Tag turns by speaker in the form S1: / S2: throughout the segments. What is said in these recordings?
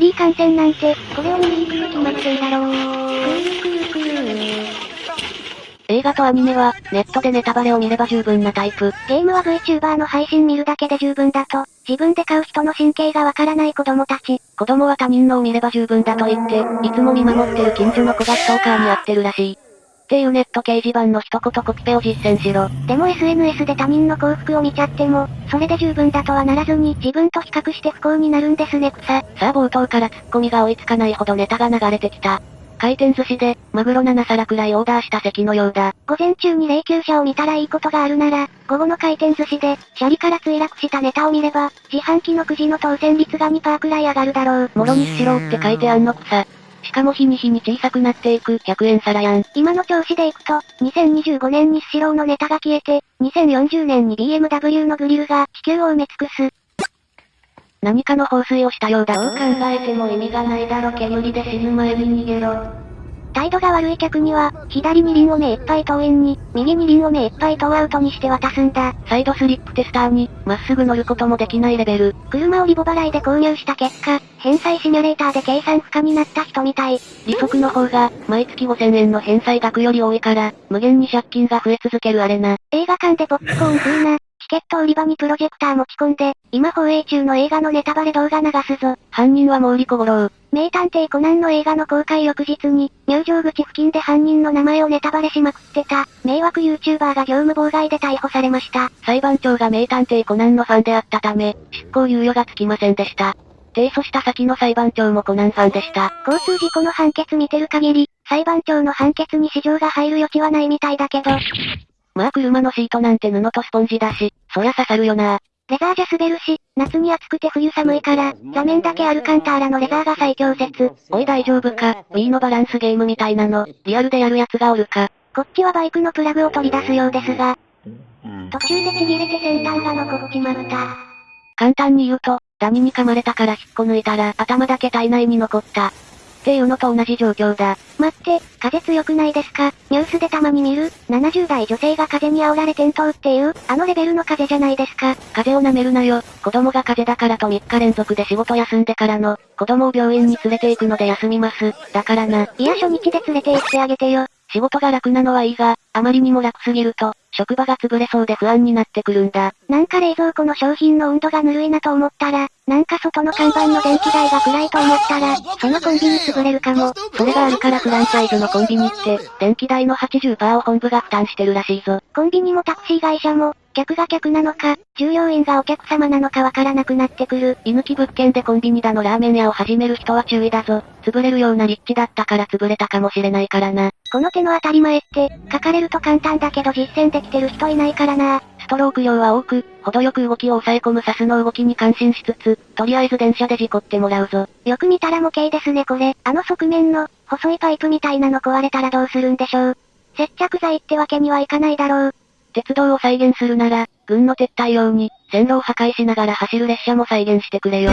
S1: ャリー観戦なんて、これを見に行くに決まってんだろう。
S2: 映画とアニメは、ネットでネタバレを見れば十分なタイプ。
S1: ゲームは VTuber の配信見るだけで十分だと、自分で買う人の神経がわからない子供たち。
S2: 子供は他人のを見れば十分だと言って、いつも見守ってる近所の子がストーカーに遭ってるらしい。っていうネット掲示板の一言コピペを実践しろ。
S1: でも SNS で他人の幸福を見ちゃっても、それで十分だとはならずに自分と比較して不幸になるんですね草。さ
S2: あ冒頭からツッコミが追いつかないほどネタが流れてきた。回転寿司で、マグロ7皿くらいオーダーした席のようだ。
S1: 午前中に霊柩車を見たらいいことがあるなら、午後の回転寿司で、シャリから墜落したネタを見れば、自販機のくじの当選率が2%くらい上がるだろう。
S2: もろにしろって書いてあんのくさ。しかも日に日に小さくなっていく100円皿やん。
S1: 今の調子でいくと、2025年にスシローのネタが消えて、2040年に BMW のグリルが地球を埋め尽くす。
S2: 何かの放水をしたようだ。どう考えても意味がないだろ煙で死ぬ前に逃げろ。
S1: 態度が悪い客には、左にリンを目いっぱい投印に、右にリンを目いっぱい投アウトにして渡すんだ。
S2: サイドスリップテスターに、まっすぐ乗ることもできないレベル。
S1: 車をリボ払いで購入した結果、返済シミュレーターで計算不可になった人みたい。
S2: 利息の方が、毎月5000円の返済額より多いから、無限に借金が増え続けるあれな。
S1: 映画館でポップコーン食うな。チケット売り場にプロジェクター持ち込んで、今放映中の映画のネタバレ動画流すぞ。
S2: 犯人は毛利小五郎。
S1: 名探偵コナンの映画の公開翌日に、入場口付近で犯人の名前をネタバレしまくってた、迷惑 YouTuber が業務妨害で逮捕されました。
S2: 裁判長が名探偵コナンのファンであったため、執行猶予がつきませんでした。提訴した先の裁判長もコナンファンでした。
S1: 交通事故の判決見てる限り、裁判長の判決に市場が入る余地はないみたいだけど、
S2: まあ車のシートなんて布とスポンジだし、そりゃ刺さるよな。
S1: レザーじゃ滑るし、夏に暑くて冬寒いから、座面だけアルカンターラのレザーが最強説。
S2: おい大丈夫か ?Wii のバランスゲームみたいなの、リアルでやるやつがおるか？
S1: こっちはバイクのプラグを取り出すようですが、途中でちぎれて先端が残っちまった。
S2: 簡単に言うと、ダニに噛まれたから引っこ抜いたら頭だけ体内に残った。っていうのと同じ状況だ。
S1: 待って、風強くないですかニュースでたまに見る ?70 代女性が風に煽られ転倒っていう、あのレベルの風じゃないですか。
S2: 風を舐めるなよ。子供が風邪だからと3日連続で仕事休んでからの、子供を病院に連れて行くので休みます。だからな。
S1: いや初日で連れて行ってあげてよ。
S2: 仕事が楽なのはいいが、あまりにも楽すぎると、職場が潰れそうで不安になってくるんだ。
S1: なんか冷蔵庫の商品の温度がぬるいなと思ったら、なんか外の看板の電気代が暗いと思ったら、そのコンビニ潰れるかも。
S2: それがあるからフランチャイズのコンビニって、電気代の80%を本部が負担してるらしいぞ。
S1: コンビニもタクシー会社も、客が客なのか、従業員がお客様なのかわからなくなってくる。
S2: 居抜き物件でコンビニだのラーメン屋を始める人は注意だぞ。潰れるような立地だったから潰れたかもしれないからな。
S1: この手の当たり前って、書かれると簡単だけど実践できてる人いないからな。
S2: ストローク量は多く、程よく動きを抑え込むサスの動きに感心しつつ、とりあえず電車で事故ってもらうぞ。
S1: よく見たら模型ですねこれ。あの側面の、細いパイプみたいなの壊れたらどうするんでしょう。接着剤ってわけにはいかないだろう。
S2: 鉄道を再現するなら、軍の撤退用に、線路を破壊しながら走る列車も再現してくれよ。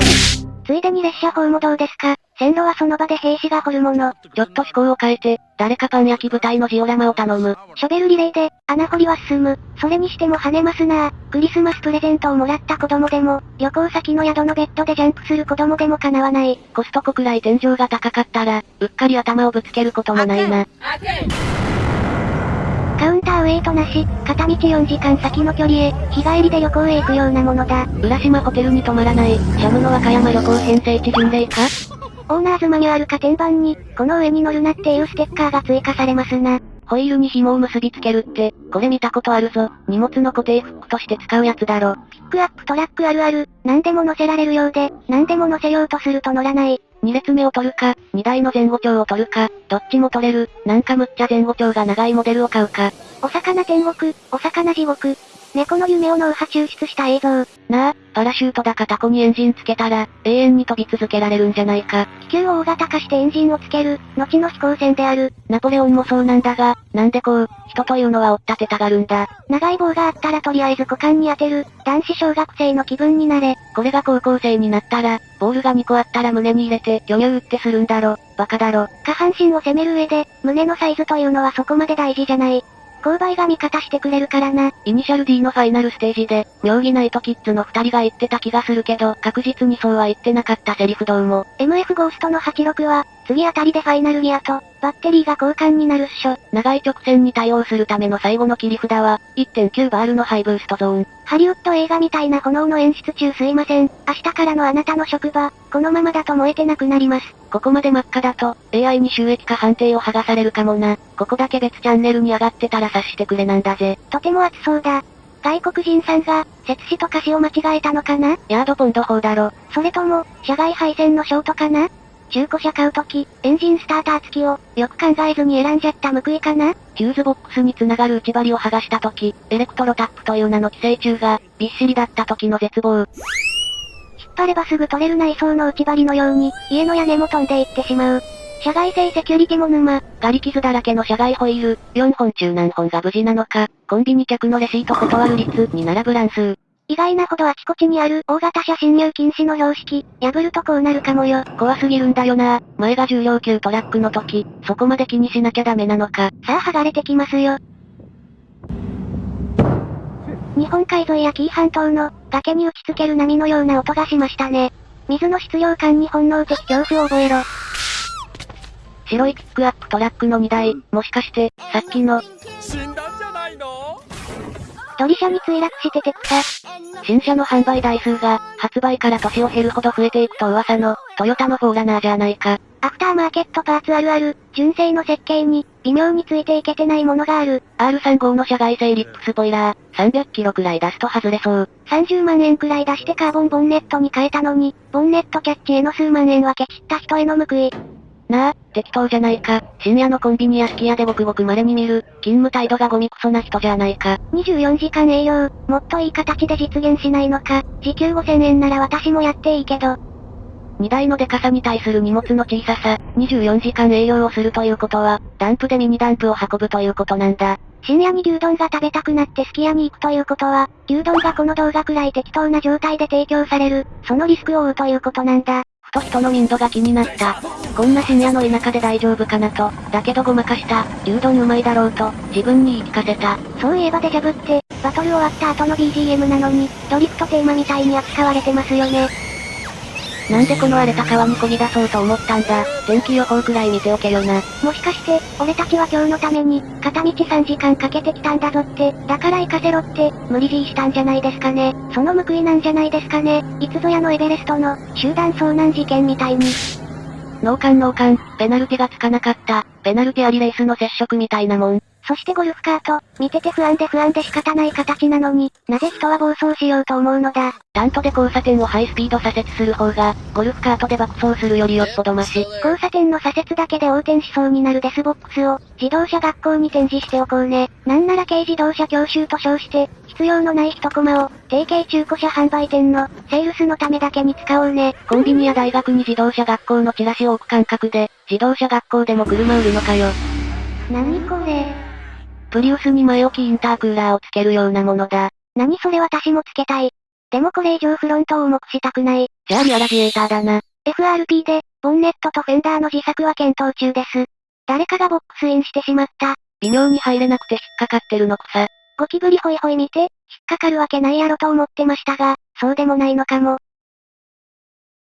S1: ついでに列車法もどうですか？線路はその場で兵士が掘るもの。
S2: ちょっと思考を変えて、誰かパン焼き部隊のジオラマを頼む。
S1: ショベルリレーで、穴掘りは進む。それにしても跳ねますなクリスマスプレゼントをもらった子供でも、旅行先の宿のベッドでジャンプする子供でも叶わない。
S2: コストコくらい天井が高かったら、うっかり頭をぶつけることもないな。
S1: カウンターウェイトなし、片道4時間先の距離へ、日帰りで旅行へ行くようなものだ。
S2: 浦島ホテルに泊まらない、シャムの和歌山旅行編成地巡礼か？
S1: オーナーズマニュアルか天板に、この上に乗るなっていうステッカーが追加されますな。
S2: ホイールに紐を結びつけるって、これ見たことあるぞ。荷物の固定フックとして使うやつだろ。
S1: ピックアップトラックあるある、何でも乗せられるようで、何でも乗せようとすると乗らない。
S2: 2列目を取るか、2台の前後長を取るか、どっちも取れる、なんかむっちゃ前後長が長いモデルを買うか。
S1: お魚天国、お魚地獄。猫の夢を脳波抽出した映像。
S2: なあ、パラシュートだかタコにエンジンつけたら、永遠に飛び続けられるんじゃないか。
S1: 気球を大型化してエンジンをつける、後の飛行船である。
S2: ナポレオンもそうなんだが、なんでこう、人というのは追っ立てたがるんだ。
S1: 長い棒があったらとりあえず股間に当てる、男子小学生の気分になれ。
S2: これが高校生になったら、ボールが2個あったら胸に入れて、巨乳ってするんだろ。バカだろ。
S1: 下半身を攻める上で、胸のサイズというのはそこまで大事じゃない。購買が味方してくれるからな。
S2: イニシャル D のファイナルステージで、妙義ナイトキッズの二人が言ってた気がするけど、確実にそうは言ってなかったセリフどうも。
S1: MF ゴーストの86は、次あたりでファイナルギアと、バッテリーが交換になるっしょ。
S2: 長い直線に対応するための最後の切り札は、1.9バールのハイブーストゾーン。
S1: ハリウッド映画みたいな炎の演出中すいません。明日からのあなたの職場、このままだと燃えてなくなります。
S2: ここまで真っ赤だと、AI に収益化判定を剥がされるかもな。ここだけ別チャンネルに上がってたら察してくれなんだぜ。
S1: とても熱そうだ。外国人さんが、摂氏と華氏を間違えたのかな？
S2: ヤードポンド法だろ。
S1: それとも、社外配線のショートかな？中古車買うとき、エンジンスターター付きを、よく考えずに選んじゃった報いかな？
S2: ヒューズボックスに繋がる内張りを剥がしたとき、エレクトロタップという名の寄生虫が、びっしりだった時の絶望。
S1: 引っ張ればすぐ取れる内装の内張りのように、家の屋根も飛んでいってしまう。社外製セキュリティも沼。
S2: ガリ傷だらけの社外ホイール、4本中何本が無事なのか、コンビニ客のレシート断る率に並ぶ乱数。
S1: 意外なほどあちこちにある大型車進入禁止の標識、破るとこうなるかもよ。
S2: 怖すぎるんだよな前が重量級トラックの時、そこまで気にしなきゃダメなのか。
S1: さあ剥がれてきますよ。日本海沿いや紀伊半島の崖に打ちつける波のような音がしましたね。水の質量感に本能的恐怖を覚えろ。
S2: 白いピックアップトラックの荷台、もしかして、さっきの、
S1: ドリ車に墜落してて草。
S2: 新車の販売台数が、発売から年を経るほど増えていくと噂の、トヨタのフォーラナーじゃないか。
S1: アフターマーケットパーツあるある、純正の設計に、微妙についていけてないものがある。
S2: R35 の車外製リップスポイラー、300キロくらい出すと外れそう。
S1: 30万円くらい出してカーボンボンネットに変えたのに、ボンネットキャッチへの数万円はケチった人への報い。
S2: なあ、適当じゃないか。深夜のコンビニやすき家でごくごく稀に見る、勤務態度がゴミクソな人じゃないか。
S1: 24時間営業、もっといい形で実現しないのか。時給5000円なら私もやっていいけど。
S2: 荷台のデカさに対する荷物の小ささ、24時間営業をするということは、ダンプでミニダンプを運ぶということなんだ。
S1: 深夜に牛丼が食べたくなってすき家に行くということは、牛丼がこの動画くらい適当な状態で提供される、そのリスクを負うということなんだ。
S2: と人の民度が気になった。こんな深夜の田舎で大丈夫かなと、だけどごまかした、牛丼うまいだろうと、自分に言い聞かせた。
S1: そういえばデジャブって、バトル終わった後の BGM なのに、ドリフトテーマみたいに扱われてますよね。
S2: なんでこの荒れた川に漕ぎ出そうと思ったんだ？天気予報くらい見ておけよな。
S1: もしかして、俺たちは今日のために、片道3時間かけてきたんだぞって、だから行かせろって、無理強いしたんじゃないですかね。その報いなんじゃないですかね。いつぞやのエベレストの、集団遭難事件みたいに。
S2: ノーカンノーカン、ペナルティがつかなかった、ペナルティありレースの接触みたいなもん。
S1: そしてゴルフカート、見てて不安で不安で仕方ない形なのに、なぜ人は暴走しようと思うのだ？
S2: タントで交差点をハイスピード左折する方が、ゴルフカートで爆走するよりよっぽどマシ。
S1: 交差点の左折だけで横転しそうになるデスボックスを、自動車学校に展示しておこうね。なんなら軽自動車教習と称して、必要のない一コマを、定型中古車販売店の、セールスのためだけに使おうね。
S2: コンビニや大学に自動車学校のチラシを置く感覚で、自動車学校でも車売るのかよ。
S1: 何これ？
S2: プリウスに前置きインタークーラーをつけるようなものだ。
S1: 何それ私もつけたい。でもこれ以上フロントを重くしたくない。
S2: じゃあリアラジエーターだな。
S1: FRP で、ボンネットとフェンダーの自作は検討中です。誰かがボックスインしてしまった。
S2: 微妙に入れなくて引っかかってるのくさ。
S1: ゴキブリホイホイ見て、引っかかるわけないやろと思ってましたが、そうでもないのかも。